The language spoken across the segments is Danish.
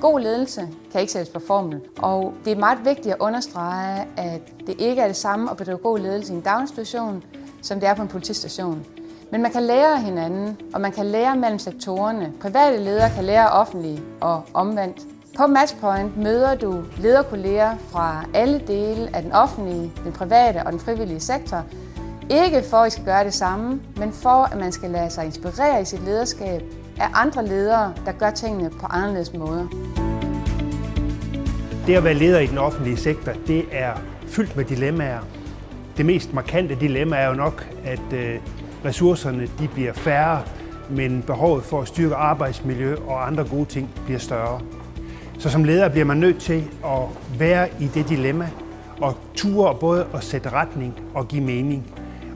God ledelse kan ikke sættes på formel, og det er meget vigtigt at understrege, at det ikke er det samme at bedrive god ledelse i en daginstitution, som det er på en politistation. Men man kan lære hinanden, og man kan lære mellem sektorerne. Private ledere kan lære offentlige og omvendt. På Matchpoint møder du lederkolleger fra alle dele af den offentlige, den private og den frivillige sektor. Ikke for, at I skal gøre det samme, men for, at man skal lade sig inspirere i sit lederskab af andre ledere, der gør tingene på anderledes måder. Det at være leder i den offentlige sektor, det er fyldt med dilemmaer. Det mest markante dilemma er jo nok, at øh, ressourcerne de bliver færre, men behovet for at styrke arbejdsmiljø og andre gode ting bliver større. Så som leder bliver man nødt til at være i det dilemma og ture både at sætte retning og give mening.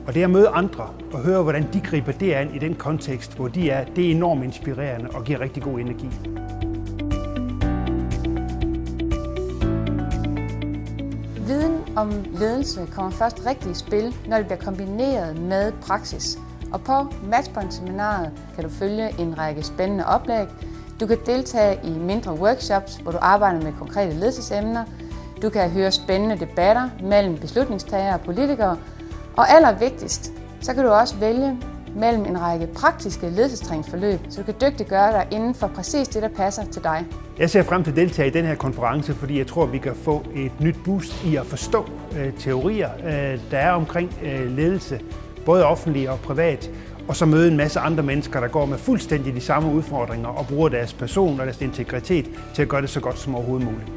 Og det at møde andre og høre, hvordan de griber det an i den kontekst, hvor de er, det er enormt inspirerende og giver rigtig god energi. Viden om ledelse kommer først rigtig i spil, når det bliver kombineret med praksis. Og på Matchpoint-seminaret kan du følge en række spændende oplæg. Du kan deltage i mindre workshops, hvor du arbejder med konkrete ledelsesemner. Du kan høre spændende debatter mellem beslutningstagere og politikere. Og allervigtigst, så kan du også vælge mellem en række praktiske ledelsestræningsforløb, så du kan dygtiggøre dig inden for præcis det, der passer til dig. Jeg ser frem til at deltage i den her konference, fordi jeg tror, vi kan få et nyt boost i at forstå øh, teorier, øh, der er omkring øh, ledelse, både offentlig og privat, og så møde en masse andre mennesker, der går med fuldstændig de samme udfordringer og bruger deres person og deres integritet til at gøre det så godt som overhovedet muligt.